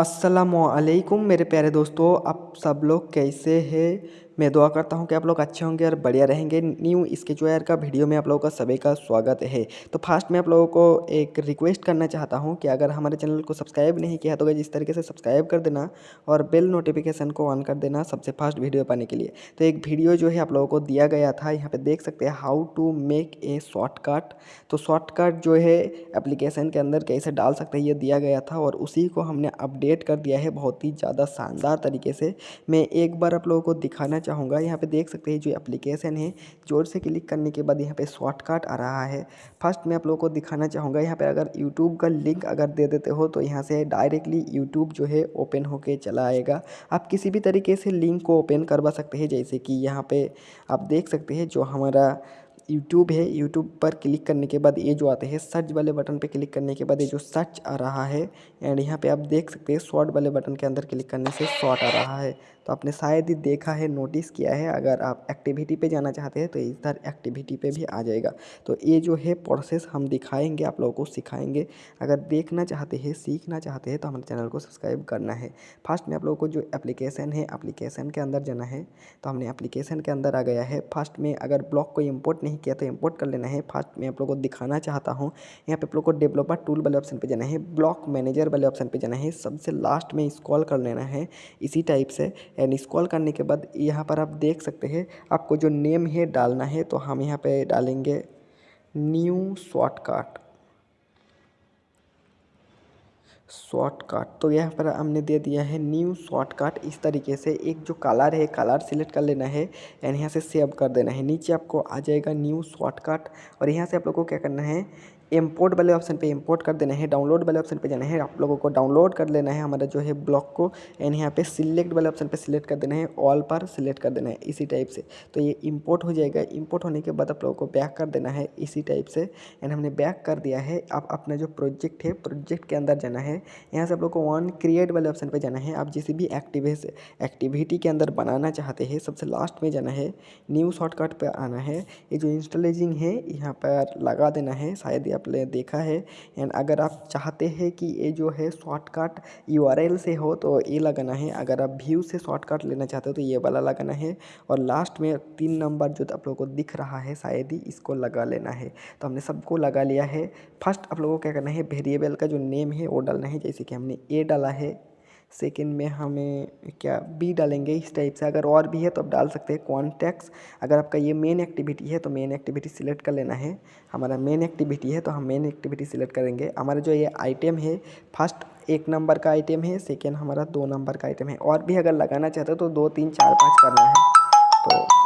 असलकुम मेरे प्यारे दोस्तों आप सब लोग कैसे हैं? मैं दुआ करता हूँ कि आप लोग अच्छे होंगे और बढ़िया रहेंगे। न्यू स्केच वायर का वीडियो में आप लोगों का सभी का स्वागत है। तो फास्ट में आप लोगों को एक रिक्वेस्ट करना चाहता हूँ कि अगर हमारे चैनल को सब्सक्राइब नहीं किया तो जिस तरीके से सब्सक्राइब कर देना और बेल नोटिफिकेशन को ऑन कर देना सबसे फास्ट वीडियो पाने के लिए। तो एक वीडियो जो है, आप लोगों को दिया गया था, यहाँ पर देख सकते हैं how to make a shortcut तो शॉर्टकट जो है एप्लीकेशन के अंदर कैसे डाल सकते हैं, ये दिया गया था और उसी को हमने अपडेट कर दिया है बहुत ही ज़्यादा शानदार तरीके से। मैं एक बार आप लोगों को दिखाना चाहूँगा। यहाँ पे देख सकते हैं जो एप्लीकेशन है, ज़ोर से क्लिक करने के बाद यहाँ पे शॉर्टकट आ रहा है। फ़र्स्ट मैं आप लोगों को दिखाना चाहूँगा, यहाँ पे अगर यूट्यूब का लिंक अगर दे देते हो तो यहाँ से डायरेक्टली यूट्यूब जो है ओपन होके चला आएगा। आप किसी भी तरीके से लिंक को ओपन करवा सकते हैं, जैसे कि यहाँ पे आप देख सकते हैं जो हमारा यूट्यूब है यूट्यूब पर क्लिक करने के बाद ये जो आते हैं सर्च वाले बटन पे क्लिक करने के बाद ये जो सर्च आ रहा है एंड यहाँ पे आप देख सकते हैं शॉर्ट वाले बटन के अंदर क्लिक करने से शॉर्ट आ रहा है। तो आपने शायद ही देखा है नोटिस किया है, अगर आप एक्टिविटी पे जाना चाहते हैं तो इधर एक्टिविटी पे भी आ जाएगा। तो ये जो है प्रोसेस हम दिखाएँगे, आप लोगों को सिखाएँगे। अगर देखना चाहते हैं, सीखना चाहते हैं तो हमारे चैनल को सब्सक्राइब करना है। फ़र्स्ट में आप लोगों को जो एप्लीकेशन है एप्लीकेशन के अंदर जाना है। तो हमने एप्लीकेशन के अंदर आ गया है। फ़र्स्ट में अगर ब्लॉक को इम्पोर्ट नहीं किया तो इम्पोर्ट कर लेना है। फ़र्स्ट में आप लोग को दिखाना चाहता हूँ, यहाँ पे आप लोग को डेवलपर टूल वाले ऑप्शन पे जाना है। ब्लॉक मैनेजर वाले ऑप्शन पे जाना है। सबसे लास्ट में स्क्रॉल कर लेना है। इसी टाइप से एंड स्क्रॉल करने के बाद यहाँ पर आप देख सकते हैं, आपको जो नेम है डालना है तो हम यहाँ पे डालेंगे न्यू शॉर्टकट शॉर्टकट तो यहाँ पर हमने दे दिया है न्यू शॉर्टकट इस तरीके से एक जो कलर है कलर सिलेक्ट कर लेना है एंड यहाँ से सेव कर देना है। नीचे आपको आ जाएगा न्यू शॉर्टकट और यहाँ से आप लोगों को क्या करना है इम्पोर्ट वाले ऑप्शन पे इम्पोर्ट कर देना है डाउनलोड वाले ऑप्शन पे जाना है, आप लोगों को डाउनलोड कर लेना है हमारा जो है ब्लॉक को एंड यहाँ पे सिलेक्ट वाले ऑप्शन पे सिलेक्ट कर देना है ऑल पर सिलेक्ट कर देना है इसी टाइप से। तो ये इम्पोर्ट हो जाएगा इम्पोर्ट होने के बाद आप लोगों को बैक कर देना है इसी टाइप से एंड हमने बैक कर दिया है, आप अपना जो प्रोजेक्ट है प्रोजेक्ट के अंदर जाना है, यहाँ से आप लोग को वन क्रिएट वाले ऑप्शन पर जाना है, आप जिस भी एक्टिविस एक्टिविटी के अंदर बनाना चाहते हैं, सबसे लास्ट में जाना है न्यू शॉर्टकट पर आना है, ये जो इंस्टॉलेजिंग है, यहाँ पर लगा देना है, शायद आपने देखा है। एंड अगर आप चाहते हैं कि ये जो है शॉर्टकट यूआरएल से हो तो ये लगाना है। अगर आप व्यू से शॉर्टकट लेना चाहते हो तो ये वाला लगाना है। और लास्ट में तीन नंबर जो आप लोगों को दिख रहा है, शायद ही इसको लगा लेना है। तो हमने सबको लगा लिया है। फ़र्स्ट आप लोगों को क्या करना है वेरिएबल का जो नेम है, वो डालना है। जैसे कि हमने ए डाला है। सेकेंड में हमें क्या बी डालेंगे इस टाइप से। अगर और भी है तो आप डाल सकते हैं कॉन्टैक्ट्स अगर आपका ये मेन एक्टिविटी है तो मेन एक्टिविटी सिलेक्ट कर लेना है। हमारा मेन एक्टिविटी है तो हम मेन एक्टिविटी सिलेक्ट करेंगे। हमारा जो ये आइटम है फ़र्स्ट एक नंबर का आइटम है सेकेंड हमारा दो नंबर का आइटम है। और भी अगर लगाना चाहते हो तो दो, तीन, चार, पाँच करना है। तो